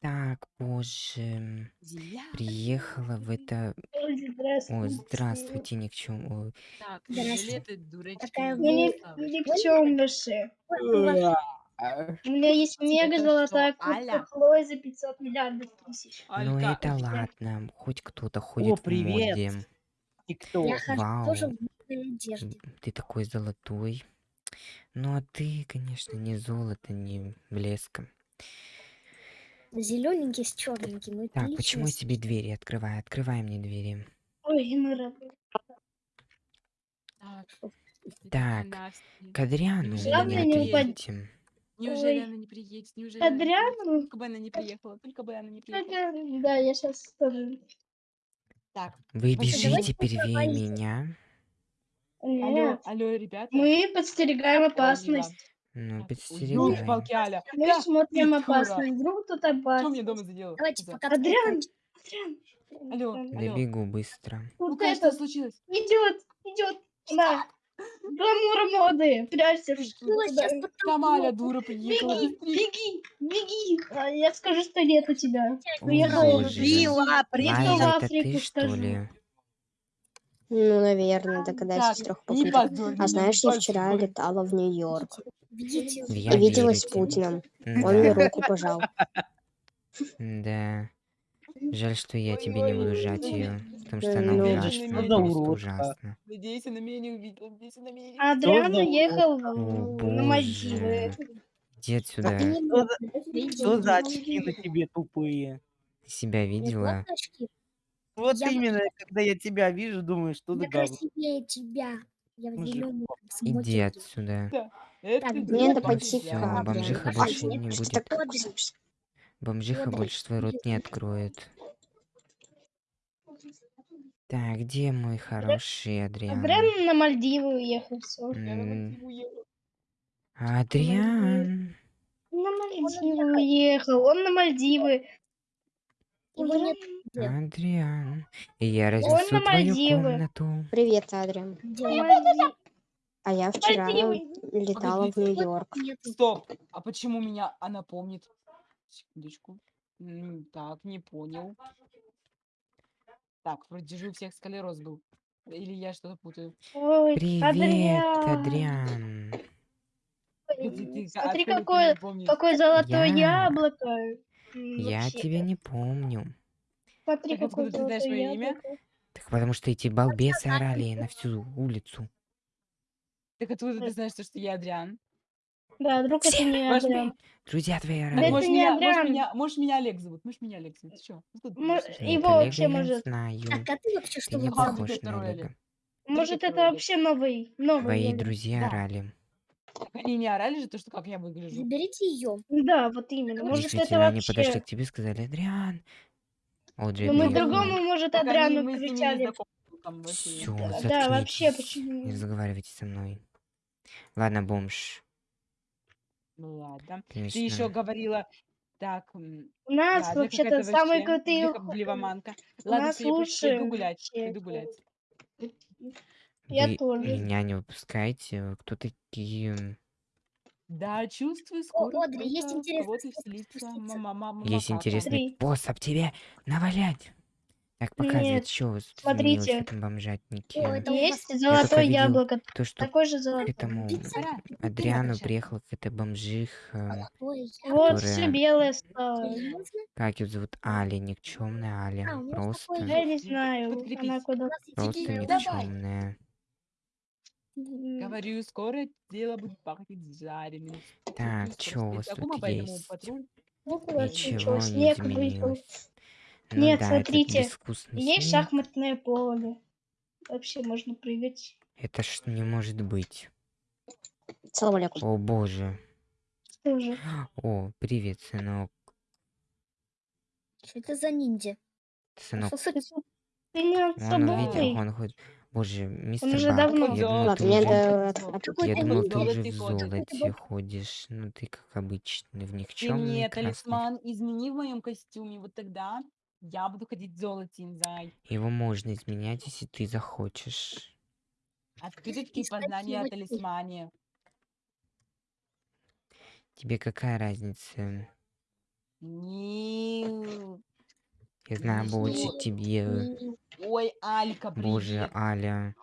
Так, боже. Зеленый. Приехала в это... Ой, О, здравствуйте. ни к чему. Так, это дурачки? Не к чему больше. У меня есть мега золотая куртка? Хлои за 500 миллиардов тысяч. Ну это ладно, хоть кто-то ходит в моде. И кто? Я хожу Вау. тоже в модной одежде. М, Ты такой золотой. Ну а ты, конечно, не золото, не блеска. Зелененький с черненьким. Это Так, почему я тебе двери открываю? Открывай мне двери. Ой, Мира. Так, ты Так, такая Настя. К Адриану Неужели мне она не ответите. Неужели Ой. она не приедет? Неужели она не приедет? Адриану? Только бы она не приехала, только бы она не приехала. Да, я сейчас тоже. Так, Вы Давайте бежите первее меня. алло, Нет, алло, ребята. мы подстерегаем опасность. Ну, подстерегай. ёлки-палки, Аля. Мы Да, смотрим дура. опасность. Вдруг тут Что мне дома заделала? Давайте Коза? пока Адриан. Адриан. Алло, алло. Добегу быстро. Ну Вот что что случилось? идет, идет. Да. Гламур моды. Прячься. Ну. Там Аля дура приехала. Беги, беги, беги. А я скажу, что нет у тебя. Боже. Била, Приехала в Африку, ты, что скажу. Ну, наверное, догадайся с Так, трех попыток. А знаешь, я вчера летала в Нью-Йорк и виделась с. Путиным. Да, Он мне руку пожал. да. Жаль, что я тебе не буду жать ее, потому что она Ну, ужасная, что просто ужасно. Надеюсь, она меня не увидела. Надеюсь, она меня не А Адриан уехал на Мальдивы. Иди отсюда. Что за, что за очки на тебе тупые? Ты себя видела? Вот. Вот Я- именно, когда я тебя вижу, думаю, что за Я говно. красивее тебя. Я в Мужик. зеленом Иди отсюда. Это Так, ты Мне надо дура, пойти я. к Всё, Адриану. бомжиха А больше нет, не что будет. такое? Бомжиха Вот, больше свой рот не откроет. Так, где мой хороший Адриан? Адриан на Мальдивы уехал, все. М. Адриан. На Мальдивы уехал, он на Мальдивы. Его нет где. Адриан. Я разнесу твою Мальдивы. комнату. Привет, Адриан. А я вчера Мальдивы. летала в Погодите. Нью-Йорк. Стоп, а почему меня она помнит? Секундочку. Так, не понял. Так, вроде же у всех скалероз был. Или я что-то путаю. Ой, Привет, Адриан. Адриан. Погоди, Смотри, какое, какое золотое Я- яблоко. Я вообще. тебя не помню. Смотри, Так откуда ты знаешь моё имя? яблоко. Так потому что эти балбесы орали на всю улицу. Так откуда ты знаешь, то, что я Адриан? Да, вдруг это не Ваш Адриан. Друзья твои Так, это орали. может, не меня, может, Адриан. меня, может, меня Олег зовут. Может, меня Олег зовут. Чё? Ты Мо- что я его Нет, вообще Олега я может- знаю. Так, а ты вообще что не похож на Второй Олега. Может, это вообще новый, новый. Твои Олег. друзья Да. орали. Так они не орали же то, что как я выгляжу. Заберите ее. Да, вот именно. Может, это Действительно, они вообще... подошли к тебе и сказали, Адриан. Одри, Ну, мы другому, может, Адриану кричали. разговаривали. Да, вообще, заткнитесь. почему? Не разговаривайте со мной. Ладно, бомж. Ну ладно. Ты Конечно. еще говорила, так, У нас ладно, вообще-то самые вообще крутые... блевоманка. У Ладно, нас я пойду- гулять, пойду гулять. Я Вы тоже. меня не выпускаете. Кто такие? Да, чувствую, скоро Одри, есть кто-то интересный кого-то способ вселится. спуститься. Мама, мама, Есть макака. интересный Смотри. способ тебе навалять. Так, показывает, Нет, что изменилось в смотрите. этом бомжатнике. О, это у Есть золотое видел яблоко. То, что Такое же к золотое. этому Пиццера, Адриану пиццера. приехала какая-то бомжиха. Ой, я- Вот, все которая- белое стало. Серьезно? Как ее зовут? Аля, никчемная Аля. А, у нас Просто, Я не знаю, она куда... Просто идея- никчемная. Говорю, скоро дело будет пахнуть жареным. Так, чё у вас тут есть? Ну, Ничего не снег выпал. изменилось. Ну Нет, да, смотрите, Есть шахматное поле. Вообще можно прыгать. Это ж не может быть. Салам алейкум. О боже. Тоже. О, привет, сынок. Что это за ниндзя? Сынок, Что Ты не он собой. он ходит. Боже, мистер уже Бак, давно. я думал, ты мне уже... Я думал, ты уже в золоте ходишь. Ну ты как обычно, в Ты никчемный мне красный. талисман измени в моем костюме, вот тогда я буду ходить в золоте, зай. Его можно изменять, если ты захочешь. Откуда такие Искать познания о талисмане? Тебе какая разница? Не Я знаю Ну больше что? тебе. Ой, Алька, Боже, привет. Аля.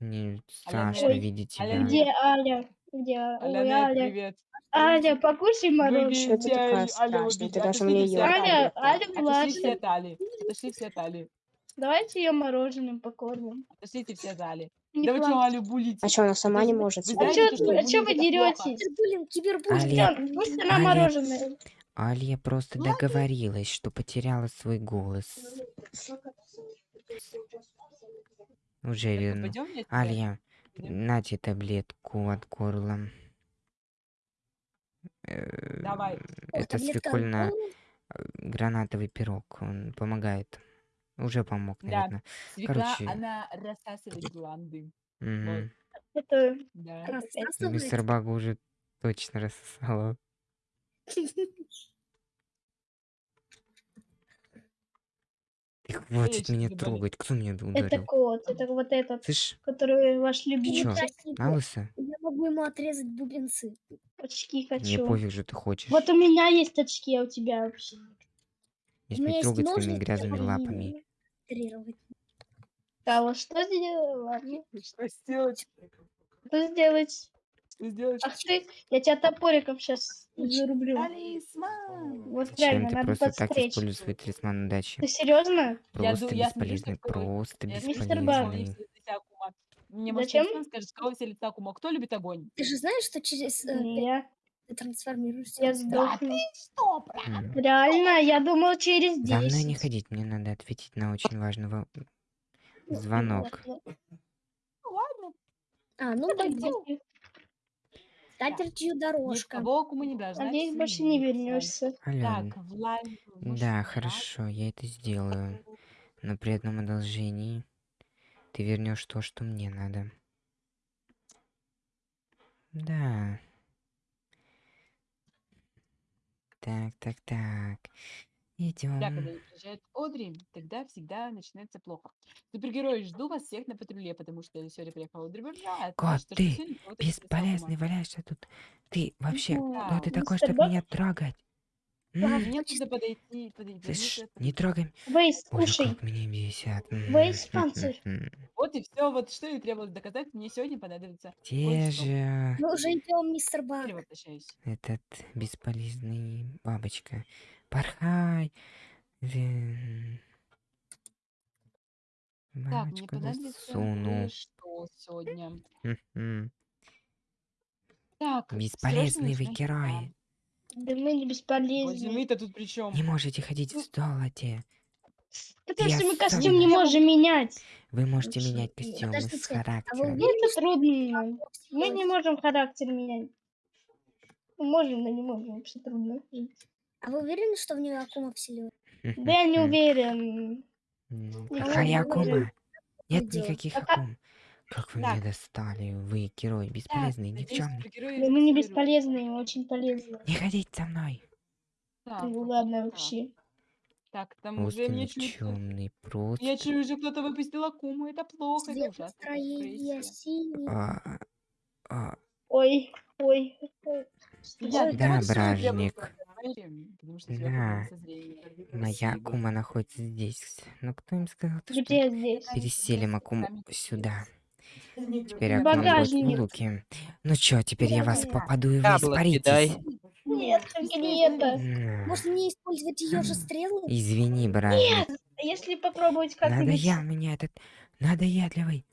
Мне Аля, страшно Ой, видеть Аля, тебя. Где Аля? Где? Аля, Ой, Аля. привет. Аля, покушай мороженое. Что ты такая Аля, страшная? Ты даже мне от Аля. Аля Отошли все младшая. от Али. Отошли все от Али. Давайте ее мороженым покормим. Отошлите все от Али. Не Да вы что. Алю булите? А что, она сама не может? А что а вы деретесь? Кибербуллинг, кибербуллинг. Аля, Пусть, она Аля. мороженое. Алья просто договорилась, что потеряла свой голос. Уже? Алья, Пойдем? нате таблетку от горла. Э, Давай. Это Таблетка от свекольно э, гранатовый пирог. Он помогает. Уже помог, Да. наверное. Свекла, Короче. она рассасывает гланды. Мгм. Это Да. Рассасывает. Мистер Бага уже точно рассосала. Ты хватит меня ты, трогать. Кто меня это ударил? кот. Это вот этот, Слышь, который ваш ты любимый. на лысо? Я могу ему отрезать бубенцы. Очки Мне хочу. пофиг, что ты хочешь. Вот у меня есть очки, а у тебя вообще. Смей меня есть трогать своими грязными лапами. А вот что сделать? Ладно. Что сделать? Что сделать? Что сделать? Ах ты, я тебя топориком сейчас зарублю. Талисман! Вот Зачем реально, ты надо просто так подстричь. используешь свой талисман удачи? Ты серьезно? Я Просто я бесполезный, такое- просто Я бесполезный. Мне Зачем? скажет, с кого все лица Акума? Кто любит огонь? Ты же знаешь, что через э, я. ты трансформируешься? Я Да сдохну. ты что, брат? Реально, я думал через 10. За мной не ходить, мне надо ответить на очень важного звонок. Ну ладно. А, ну да, Скатертью Ни в дорожка. кого Акума не должна Надеюсь, больше не вернешься. Ален, Так, Влад... да, хорошо, я это сделаю. Но при одном одолжении ты вернешь то, что мне надо. Да. Так, так, так. Да, когда Идем. приезжает Одри, тогда всегда начинается плохо. Супергерои, жду вас всех на патруле, потому что сегодня приехала Одри Бёрджа. Кот, ты Бесполезный валяешься тут. Ты вообще, Да, кто ты такой, чтобы Бак? меня трогать? Да, М? мне нужно подойти, подойти. Слышь, мне не трогай. Вейс, Боже, слушай. как меня бесят. Вейс М, панцирь. м, м. Вот и все, вот что и требовалось доказать, мне сегодня понадобится Где кое-что. же Мы уже идем, мистер возвращаюсь. этот бесполезный бабочка? Порхай. Так, понадобится засуну. кое-что сегодня. Так, Бесполезный вы дела. Да мы не бесполезны. Возьми-то тут при чем? Не можете ходить в золоте. Потому Я что мы костюм не можем менять. Вы можете Вообще, менять костюмы с подождите, а вы характером. Ну, это трудно. Мы не можем характер менять. Ну, Можем, но не можем. Вообще трудно. жить. А вы уверены, что в нее Акума вселилась? Да я не уверен. Я Какая акума? Нет никаких акум. Как вы меня достали? Вы герой бесполезный, никчемный. мы не бесполезные, мы очень полезные. Не ходить со мной. Так, Ну ладно вообще. Так, там уже мне чуть... просто. Я чую, уже кто-то выпустил Акуму, это плохо, это ужасно. это синий. А, Ой, ой. ой. Да, бражник. Что Да. Спасибо. акума находится здесь. Ну кто им сказал, то, что Где здесь? переселим акуму Сами сюда? Теперь акума будет в луке. Ну чё, теперь я вас попаду и вы испаритесь. Нет, только не это. Можно не использовать ее же стрелы? Извини, бражник. А если попробовать как-нибудь... Надоел меня этот надоедливый.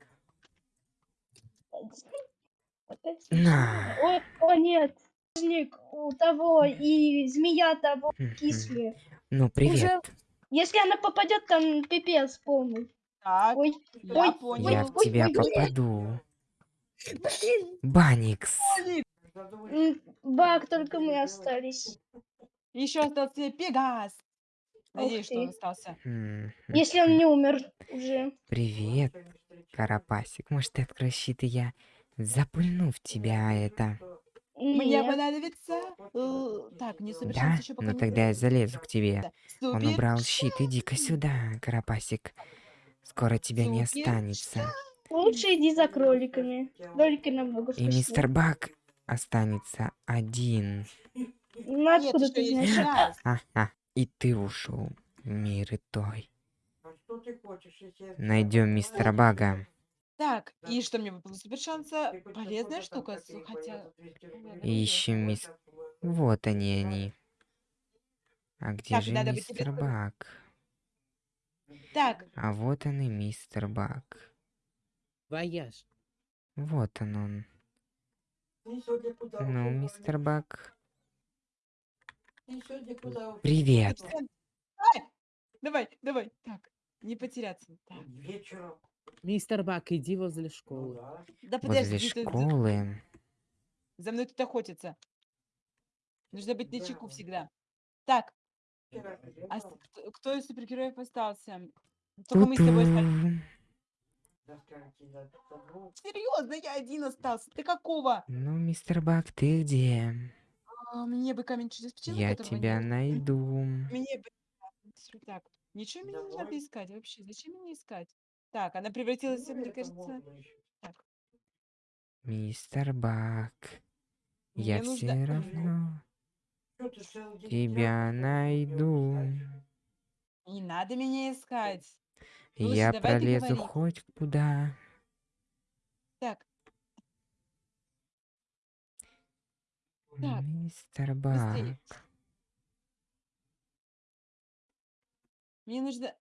Вот это На. Ой, о нет. Багажник У того и змея того кислые. Ну, привет. Если она попадет, там пипец полный. Так, Ой, я ой, понял. Я в тебя ой, попаду. Блин, Баникс. м, Баг, только мы остались. Еще остался Пегас. Надеюсь, что он остался. Если он не умер уже. Привет, Карапасик. Может, ты откроешь щит, и я запульну в тебя это. Мне Нет. понадобится... э, Так, не Да? еще пока Ну не тогда я залезу к тебе. Он убрал щит. Иди-ка сюда, Карапасик. Скоро тебя не останется. Лучше иди за кроликами. Кролики намного И вкуснее. мистер Бак останется один. Ну Нет, откуда еще ты есть знаешь? Пегас. Ха-ха. И ты ушел. Мир и той. Найдем мистера Бага. Так, и что мне выпало супер шанса? Полезная штука, с- хотя... ищем мис... Вот они, они. А где Так, же надо быть мистер Баг? Так, А вот он и мистер Баг. Вояж. Вот он он. Ну, мистер Баг. Привет. Александр, ай! Давай, давай, так, не потеряться. Так. Мистер Баг, иди возле школы. Да Возле подожди, ты- ты- школы. за мной тут охотится. Нужно быть на чеку всегда. Так, а с- кто, кто из супергероев остался? Только мы с тобой остались. Серьезно, я один остался. Ты какого? Ну, мистер Баг, ты где? А, мне бы камень чудес почему Я тебя нет? найду. Мне бы... Так, ничего мне не надо искать вообще. Зачем мне искать? Так, она превратилась, мне кажется... Так, Мистер Баг. мне Я нужно... все равно тебя найду. Не надо меня искать. Слушай, Я пролезу хоть куда. Так, Так, Мистер быстрее. мне нужно...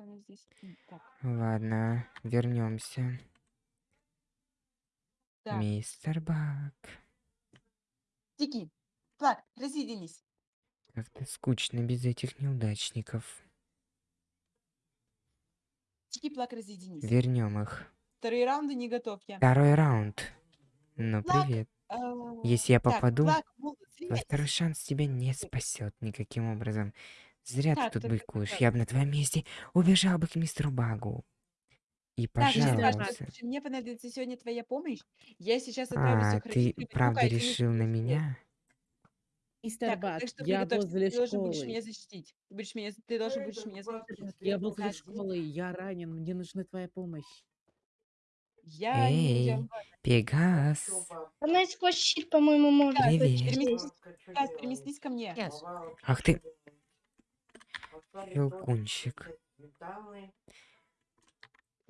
она здесь. Так, Ладно, вернемся. так. Мистер Баг. Тики, Плак, разъединись. Как-то скучно без этих неудачников. Тики, Плак, разъединись. Вернем их. Вторые раунды не готов я. Второй раунд. Ну, Плак, привет. А, Если я так, попаду, Плак, Мул, твой слезь. второй шанс тебя не спасет никаким образом. Зря Так, ты тут только быкуешь. так. Я бы на твоем месте убежал бы к мистеру Багу. И Так, пожаловался. слушай, мне понадобится сегодня твоя помощь. Я сейчас отправлюсь А, ты родителям. правда Ну-ка, иди решил на меня? Мистер Так, Бак, так что я приготовься, возле ты должен будешь школы. меня защитить. Ты, будешь меня, ты должен будешь меня защитить. Я возле школы, я ранен, мне нужна твоя помощь. Я не... Эй, Пегас. Она и сквозь щит, по-моему, может. Так, Привет. переместись, переместись ко мне. Ах ты. Щелкунчик.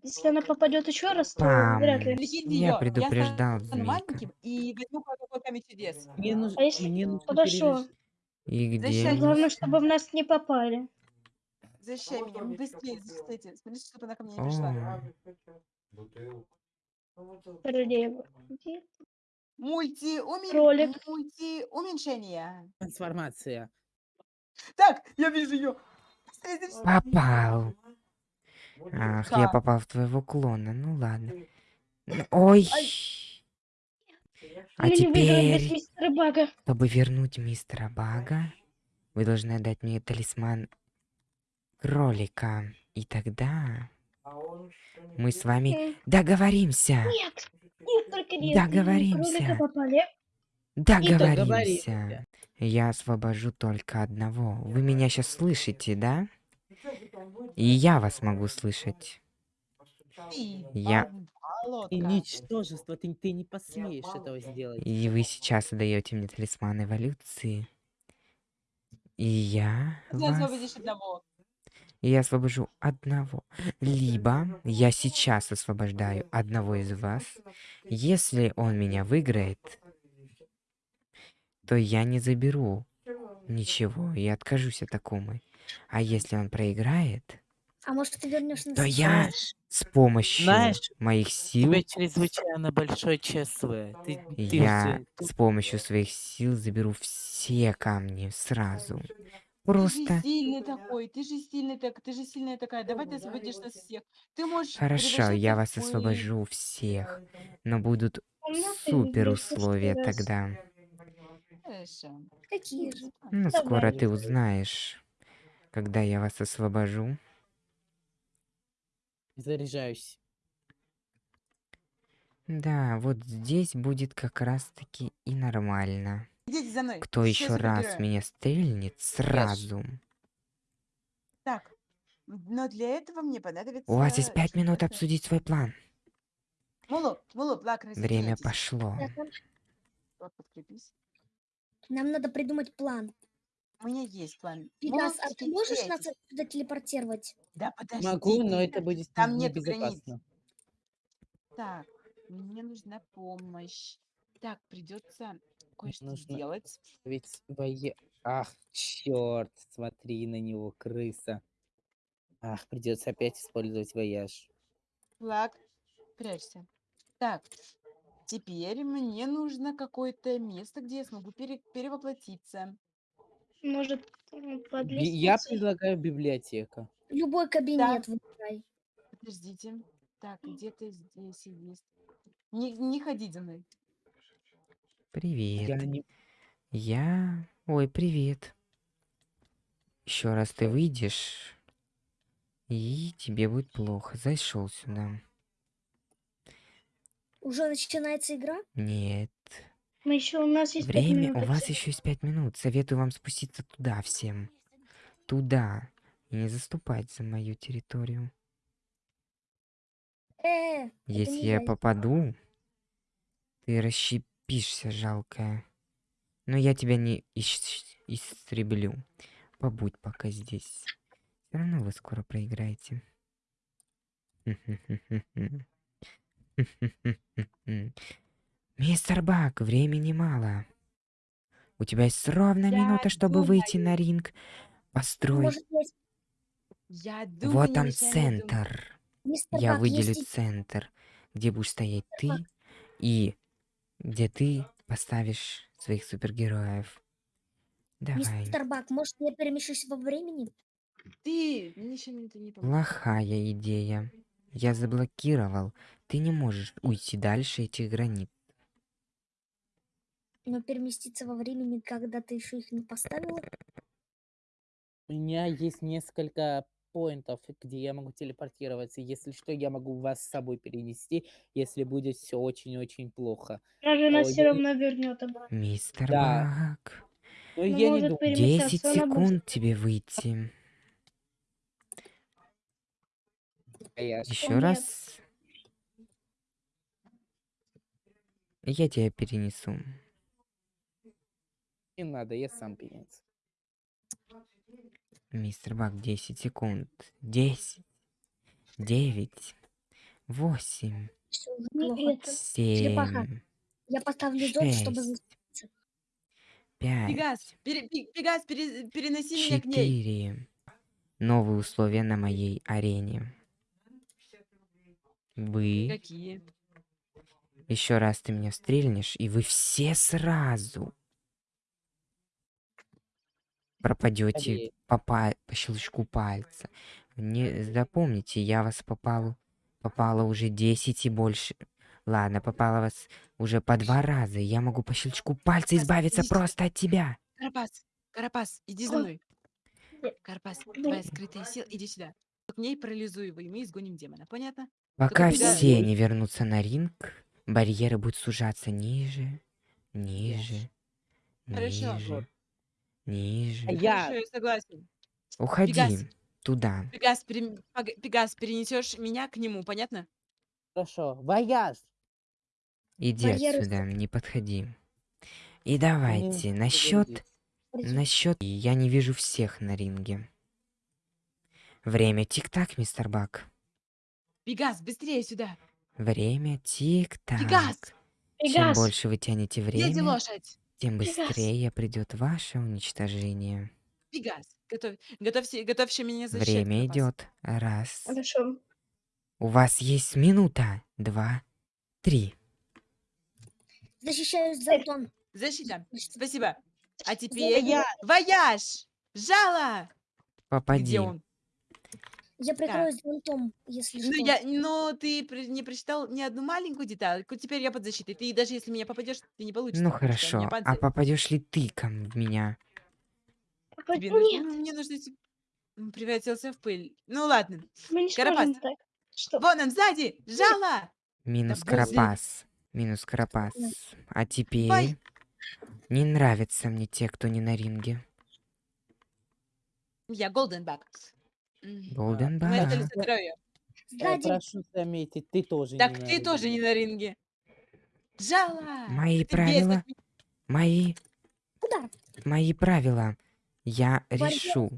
Если она попадет еще раз, то Пам. вряд ли. Я предупреждал маленьким и возьму камень чудес. Мне, нуж... А если- мне нужно Хорошо. И где? Защищай, Главное, чтобы в нас не попали. Защищай меня, ну, быстрее защитите. Смотрите, чтобы она ко мне не пришла. Королева. Где? Мульти, умен... Кролик. мульти уменьшение. Трансформация. Так, я вижу ее. Попал. Ах, я попал в твоего клона. Ну ладно. Ой. А теперь, чтобы вернуть мистера Бага, вы должны отдать мне талисман кролика. И тогда мы с вами М, договоримся. Нет. Нет, только нет. Договоримся. Договоримся. Я освобожу только одного. Вы меня сейчас слышите, да? И я вас могу слышать. Я-. И ничтожество, ты, ты не посмеешь этого сделать. И вы сейчас даете мне талисман эволюции. И я Ты вас... освободишь одного. и я освобожу одного. Либо я сейчас освобождаю одного из вас. Если он меня выиграет, то я не заберу ничего и откажусь от такумы. А если он проиграет, А может, ты вернешь нас? то я с помощью Знаешь, моих У сил, тебя чрезвычайно большой ЧСВ. Ты, ты я с помощью своих сил заберу все камни сразу. Ты же Просто сильный такой, ты же сильный так, ты же сильная такая. Давай ты освободишь нас всех. Ты можешь. хорошо, я вас освобожу всех, но будут А супер условия тогда. Хорошо. Какие же? Ну, Давай. скоро ты узнаешь, когда я вас освобожу. Заряжаюсь. Да, вот здесь будет как раз-таки и нормально. Идите за мной. Кто Все еще раз меня стрельнет, сразу. Так. Но для этого мне понадобится... У вас есть пять минут обсудить свой план. Мулу, Мулу, Плак, Время пошло. Вот, подкрепись. Нам надо придумать план. У меня есть план. Пегас, а ты можешь нас отсюда телепортировать? Да подожди Могу, но это будет Там нету небезопасно. Так, мне нужна помощь. Так, придется кое-что Нужно- сделать. Ведь бое... Ах, черт, смотри на него, крыса. Ах, придется опять использовать вояж. Флаг, прячься. Так, теперь мне нужно какое-то место, где я смогу пере- перевоплотиться. Может, под Я предлагаю библиотека. Любой кабинет выбирай. Подождите. Так, где-то здесь есть. Не, не ходить за мной. Привет. Я не... Я... Ой, привет. Еще раз ты выйдешь, и тебе будет плохо. Зашел сюда. Уже начинается игра? Нет. Мы еще, у нас есть Время, минут. у вас еще есть пять минут. Советую вам спуститься туда всем. Туда. И не заступать за мою территорию. Э, Если я я. попаду, ты расщепишься, жалкая. Но я тебя не истреблю. Побудь пока здесь. Все равно вы скоро проиграете. Мистер Бак, времени мало. У тебя есть ровно Я минута, чтобы выйти на думаю. ринг. Построй. может, есть Я думаю, Вот думать. центр. мистер Я Бак, выделю есть центр, где будешь стоять ты Бак. и где ты поставишь своих супергероев. Давай. Мистер Бак, может, я перемещусь во времени? Ты, мне не поможет. Плохая идея. Я заблокировал. Ты не можешь уйти дальше этих границ. Но переместиться во времени, когда ты еще их не поставила? У меня есть несколько поинтов, где я могу телепортироваться. Если что, я могу вас с собой перенести, если будет все очень-очень плохо. Даже нас Ой, все равно вернет обратно. Мистер Да. Бак. Но Ну, я не думаю. перемещаться 10 она будет. секунд тебе выйти. вояж. Еще нет. раз. Я тебя перенесу. Не надо, я сам перенесу. Мистер Бак, 10 секунд. 10. 9. 8. Все уже Не плохо. это. черепаха. 7. Я поставлю зод, чтобы... Шесть. за- 5. Пегас, пере- Пе- Пегас, пере- переноси меня к ней. Четыре. Новые условия на моей арене. Вы Какие? еще раз ты меня стрельнешь, и вы все сразу пропадете по, па- по щелчку пальца. Не запомните, я вас попал, попало уже 10 и больше. Ладно, попало вас уже по два раза. Я могу по щелчку пальца избавиться идите. просто от тебя. Карапас, Карапас, иди за Ой. мной. Карапас, твоя скрытая сила, иди сюда. К ней парализуй его, и мы изгоним демона. Понятно? Пока Пегас. все не вернутся на ринг, барьеры будут сужаться ниже, ниже, Хорошо. ниже, ниже. Я- Хорошо, я согласен. Уходи Пегас. туда. Пегас, пере- Пегас, перенесешь меня к нему, понятно? Хорошо. Вояж. Иди Барьеры отсюда, не подходи. И давайте, на счет, Смотрите, на счет, я не вижу всех на ринге. Время тик-так, мистер Бак. Пегас, быстрее сюда. Время тик-так. Пегас, Чем Пегас, больше вы тянете где время, лошадь? тем Пегас. быстрее придет ваше уничтожение. Пегас, готовь, готовься, готовься меня защищать. Время идет. Раз. Хорошо. У вас есть минута. Два. Три. Защищаюсь за Антон. Защита, спасибо. А теперь... Вояж. Вояж! Жало! Попади. Где он? Я прикроюсь зонтом, если Ну, что. я, но ты при- не прочитал ни одну маленькую детальку. Теперь я под защитой. Ты даже если меня попадешь, ты не получится. Ну потому что хорошо. А панцирь. попадешь ли ты ко м- в меня? Тебе Нет, нужно, ну, мне нужно... М, Превратился в пыль. Ну ладно. мы не Карапас. сможем так. Что? Вон он сзади! Жало! Минус возле- Карапас. Минус Карапас. А теперь... Не нравятся мне те, кто не на ринге. Я Голденбак. Голден Баг. столица здоровья. Э, Сзади. прошу заметить, ты тоже Так не на ты тоже не на ринге. Жало! Мои Ты без правила. ми- Мои... Куда? Мои правила. Я Борьба решу.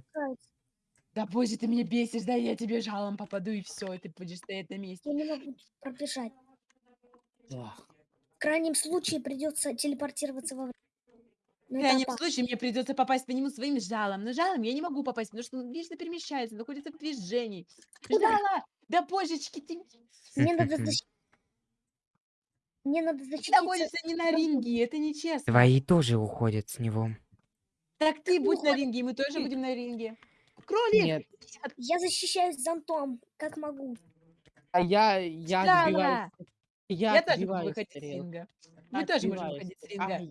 Да боже, ты меня бесишь, да я тебе жалом попаду и все, и ты будешь стоять на месте. Я не могу пробежать. Да. В крайнем случае придется телепортироваться во время. В Но это крайнем опасно. случае мне придется попасть по нему своим жалом. Но жалом я не могу попасть, потому что он вечно перемещается, находится в движении. Куда? Жала! Да божечки, ты Мне надо защитить. Мне надо ты защититься. находишься не на ринге, это нечестно. Твои тоже уходят с него. Так ты будь на ринге, и мы тоже будем на ринге. Кролик! Нет, Я защищаюсь зонтом, как могу. а я, я Жала! отбиваюсь. Я, Я, тоже буду отбиваюсь выходить с ринга. Мы тоже можем Отбиваюсь. выходить с ринга. Ай,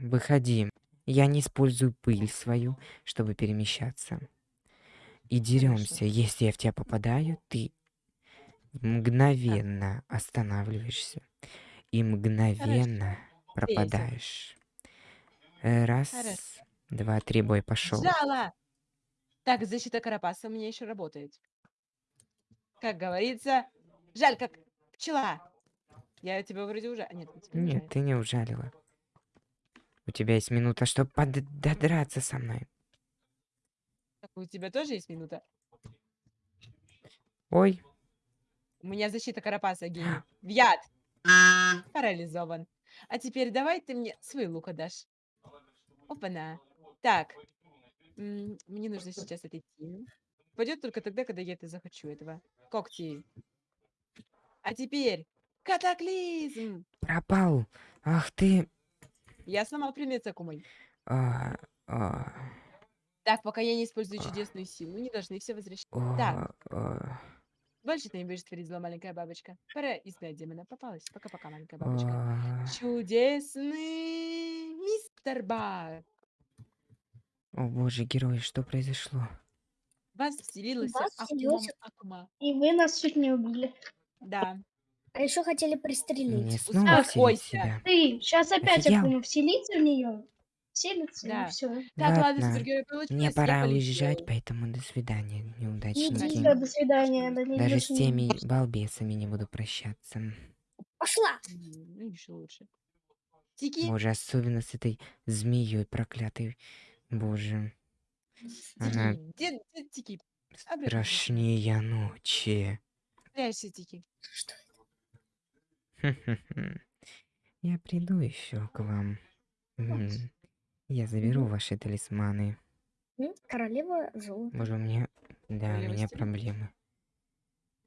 Выходи. Я не использую пыль свою, чтобы перемещаться. И деремся. Если я в тебя попадаю, ты мгновенно останавливаешься. И мгновенно пропадаешь. Э, Раз, Хорошо. два, три, бой пошел. Жала! Так, защита Карапаса у меня еще работает. Как говорится, жаль, как пчела. Я тебя вроде уже... а, Нет, не Нет, ты не ужалила. У тебя есть минута, чтобы додраться со мной. Так, у тебя тоже есть минута? Ой, У меня защита Карапаса, гений. В яд! Парализован. А теперь давай ты мне свой лук отдашь. Опа-на. Так. м, Мне нужно сейчас отойти. Пойдет только тогда, когда я это захочу этого. Когти. А теперь катаклизм! пропал. Ах ты. Я сломал предмет Сакумой. А, а, Так, пока я не использую чудесную силу, не должны все возвращаться. а, Так. а, Больше ты не будешь творить зло, маленькая бабочка. Пора изгнать демона. Попалась. Пока-пока, маленькая бабочка. а. Чудесный мистер Баг. О боже, герой, что произошло? В Вас вселилась вас Акума. И вы нас чуть не убили. Да. А еще хотели пристрелить. снова Успокойся. вселить себя. Ты сейчас опять Офигел? Акума вселится в нее. Вселится Да. и все. Так, ладно, получилось. Мне пора уезжать, поэтому до свидания, неудачники. Все, до свидания. Да не Даже с теми балбесами не буду прощаться. Пошла! Ну, еще лучше. Тики, Боже, особенно с этой змеей проклятой. Боже, она страшнее ночи. Что. Я приду еще к вам. М, Я заберу ваши талисманы. М, Королева золота. Боже, у меня... Да, у Королева меня проблемы.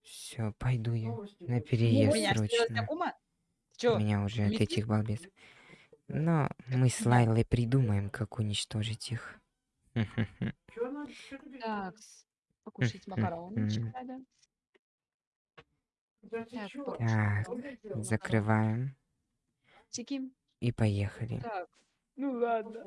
Все, пойду я на переезд меня срочно. Акума? У Чё? меня уже от этих балбесов. Но мы с Лайлой придумаем, как уничтожить их. Так, покушать макарончик надо. Так, закрываем и поехали. Так, ну ладно.